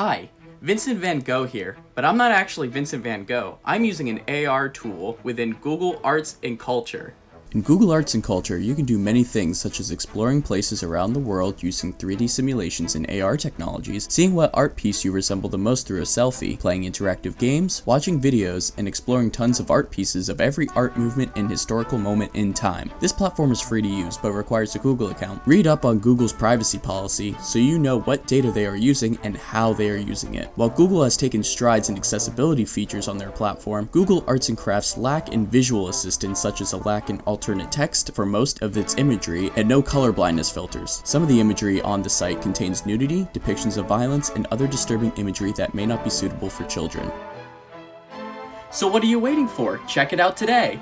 Hi, Vincent Van Gogh here, but I'm not actually Vincent Van Gogh. I'm using an AR tool within Google Arts and Culture. In Google Arts and Culture, you can do many things such as exploring places around the world using 3D simulations and AR technologies, seeing what art piece you resemble the most through a selfie, playing interactive games, watching videos, and exploring tons of art pieces of every art movement and historical moment in time. This platform is free to use, but requires a Google account. Read up on Google's privacy policy so you know what data they are using and how they are using it. While Google has taken strides in accessibility features on their platform, Google Arts and Crafts lack in visual assistance such as a lack in alternate text for most of its imagery, and no color blindness filters. Some of the imagery on the site contains nudity, depictions of violence, and other disturbing imagery that may not be suitable for children. So what are you waiting for? Check it out today!